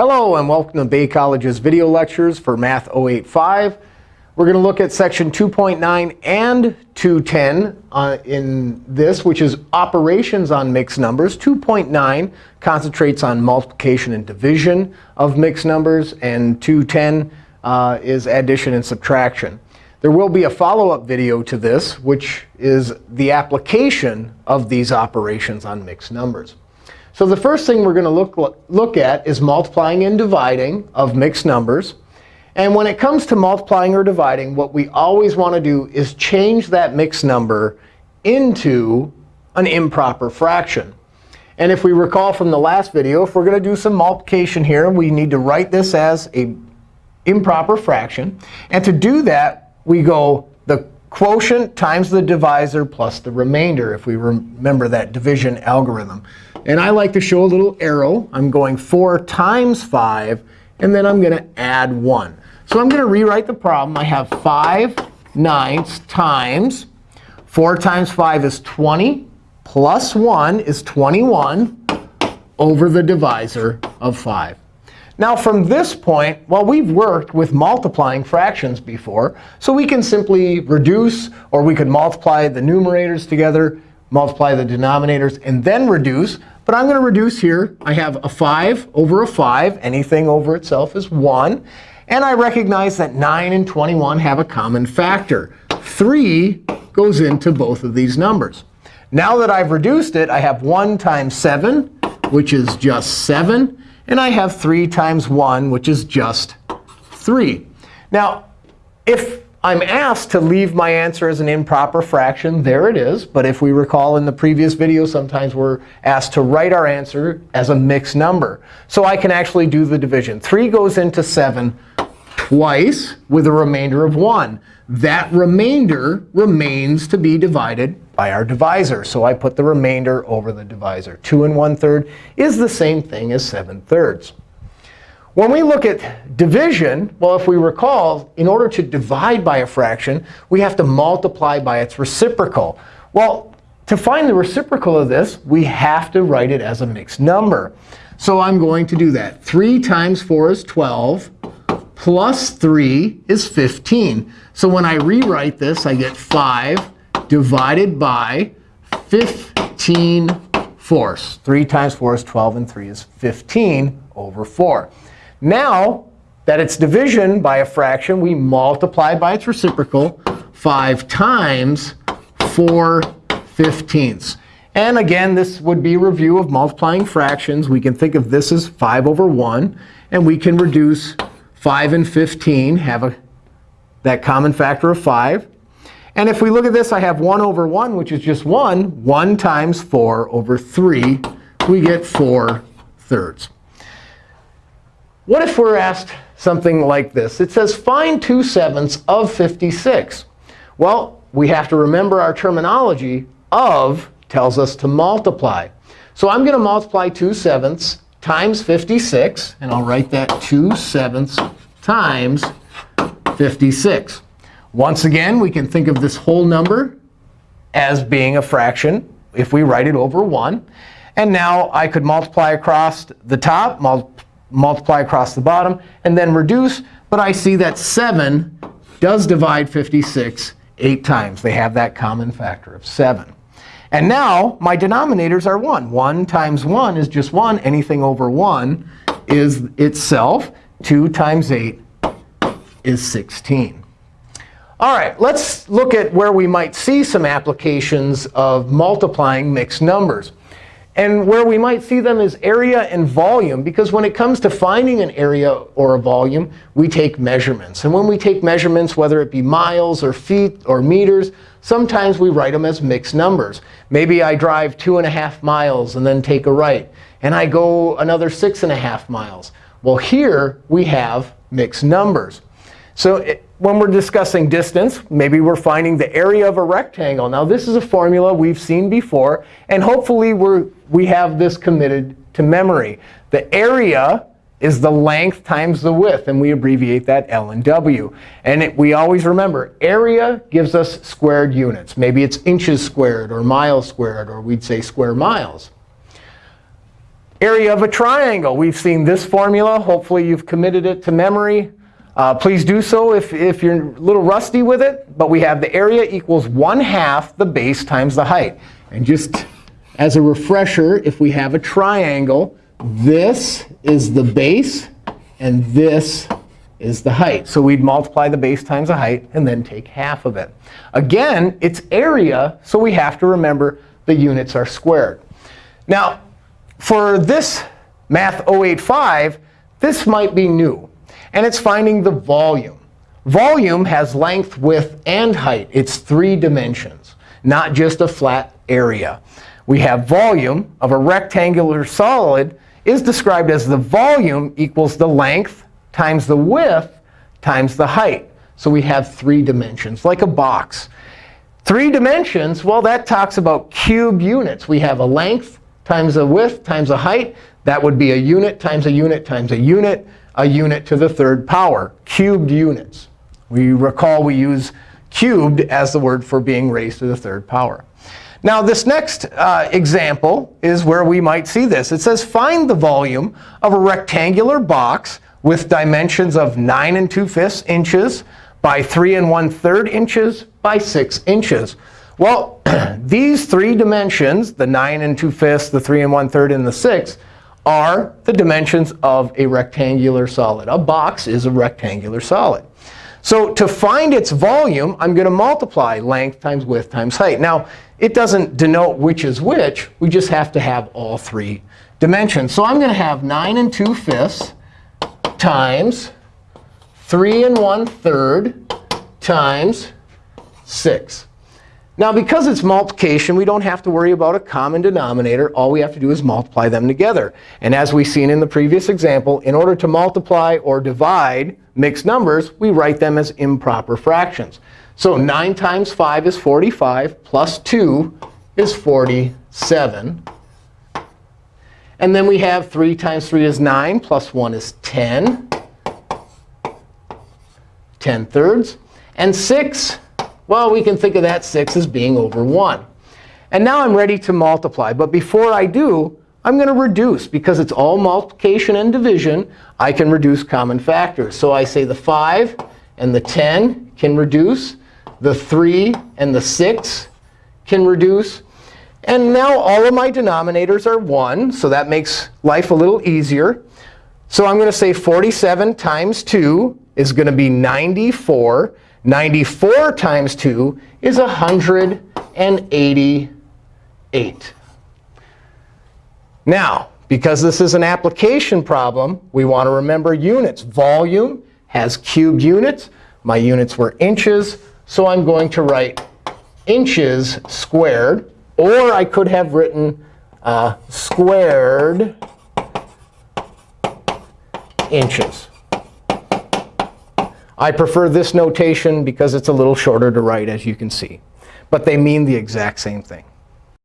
Hello, and welcome to Bay College's video lectures for Math 085. We're going to look at section 2.9 and 210 uh, in this, which is operations on mixed numbers. 2.9 concentrates on multiplication and division of mixed numbers, and 210 uh, is addition and subtraction. There will be a follow-up video to this, which is the application of these operations on mixed numbers. So the first thing we're going to look, look at is multiplying and dividing of mixed numbers. And when it comes to multiplying or dividing, what we always want to do is change that mixed number into an improper fraction. And if we recall from the last video, if we're going to do some multiplication here, we need to write this as a improper fraction. And to do that, we go the quotient times the divisor plus the remainder, if we remember that division algorithm. And I like to show a little arrow. I'm going 4 times 5, and then I'm going to add 1. So I'm going to rewrite the problem. I have 5 ninths times 4 times 5 is 20, plus 1 is 21 over the divisor of 5. Now, from this point, well, we've worked with multiplying fractions before. So we can simply reduce, or we could multiply the numerators together, multiply the denominators, and then reduce. But I'm going to reduce here. I have a 5 over a 5. Anything over itself is 1. And I recognize that 9 and 21 have a common factor. 3 goes into both of these numbers. Now that I've reduced it, I have 1 times 7, which is just 7. And I have 3 times 1, which is just 3. Now, if I'm asked to leave my answer as an improper fraction. There it is. But if we recall in the previous video, sometimes we're asked to write our answer as a mixed number. So I can actually do the division. 3 goes into 7 twice with a remainder of 1. That remainder remains to be divided by our divisor. So I put the remainder over the divisor. 2 and 1 third is the same thing as 7 thirds. When we look at division, well, if we recall, in order to divide by a fraction, we have to multiply by its reciprocal. Well, to find the reciprocal of this, we have to write it as a mixed number. So I'm going to do that. 3 times 4 is 12, plus 3 is 15. So when I rewrite this, I get 5 divided by 15 fourths. 3 times 4 is 12, and 3 is 15 over 4. Now that it's division by a fraction, we multiply by its reciprocal 5 times 4 fifteenths. And again, this would be a review of multiplying fractions. We can think of this as 5 over 1. And we can reduce 5 and 15, have a, that common factor of 5. And if we look at this, I have 1 over 1, which is just 1. 1 times 4 over 3. We get 4 thirds. What if we're asked something like this? It says, find 2 sevenths of 56. Well, we have to remember our terminology. Of tells us to multiply. So I'm going to multiply 2 sevenths times 56. And I'll write that 2 sevenths times 56. Once again, we can think of this whole number as being a fraction if we write it over 1. And now I could multiply across the top, multiply across the bottom, and then reduce. But I see that 7 does divide 56 8 times. They have that common factor of 7. And now my denominators are 1. 1 times 1 is just 1. Anything over 1 is itself. 2 times 8 is 16. All right, let's look at where we might see some applications of multiplying mixed numbers. And where we might see them is area and volume. Because when it comes to finding an area or a volume, we take measurements. And when we take measurements, whether it be miles or feet or meters, sometimes we write them as mixed numbers. Maybe I drive 2.5 miles and then take a right. And I go another 6.5 miles. Well, here we have mixed numbers. So it, when we're discussing distance, maybe we're finding the area of a rectangle. Now, this is a formula we've seen before. And hopefully, we're, we have this committed to memory. The area is the length times the width. And we abbreviate that L and W. And it, we always remember, area gives us squared units. Maybe it's inches squared or miles squared, or we'd say square miles. Area of a triangle. We've seen this formula. Hopefully, you've committed it to memory. Uh, please do so if, if you're a little rusty with it. But we have the area equals 1 half the base times the height. And just as a refresher, if we have a triangle, this is the base, and this is the height. So we'd multiply the base times the height and then take half of it. Again, it's area, so we have to remember the units are squared. Now, for this Math 085, this might be new. And it's finding the volume. Volume has length, width, and height. It's three dimensions, not just a flat area. We have volume of a rectangular solid is described as the volume equals the length times the width times the height. So we have three dimensions, like a box. Three dimensions, well, that talks about cube units. We have a length times a width times a height. That would be a unit times a unit times a unit, a unit to the third power, cubed units. We recall we use cubed as the word for being raised to the third power. Now, this next uh, example is where we might see this. It says, find the volume of a rectangular box with dimensions of 9 and 2 fifths inches by 3 and 1 third inches by 6 inches. Well, these three dimensions, the 9 and 2 fifths, the 3 and 1 third, and the 6, are the dimensions of a rectangular solid. A box is a rectangular solid. So to find its volume, I'm going to multiply length times width times height. Now, it doesn't denote which is which. We just have to have all three dimensions. So I'm going to have 9 and 2 fifths times 3 and 1 third times 6. Now, because it's multiplication, we don't have to worry about a common denominator. All we have to do is multiply them together. And as we've seen in the previous example, in order to multiply or divide mixed numbers, we write them as improper fractions. So 9 times 5 is 45, plus 2 is 47. And then we have 3 times 3 is 9, plus 1 is 10. 10 thirds. And 6 well, we can think of that 6 as being over 1. And now I'm ready to multiply. But before I do, I'm going to reduce. Because it's all multiplication and division, I can reduce common factors. So I say the 5 and the 10 can reduce. The 3 and the 6 can reduce. And now all of my denominators are 1. So that makes life a little easier. So I'm going to say 47 times 2 is going to be 94. 94 times 2 is 188. Now, because this is an application problem, we want to remember units. Volume has cubed units. My units were inches. So I'm going to write inches squared. Or I could have written uh, squared inches. I prefer this notation because it's a little shorter to write, as you can see. But they mean the exact same thing.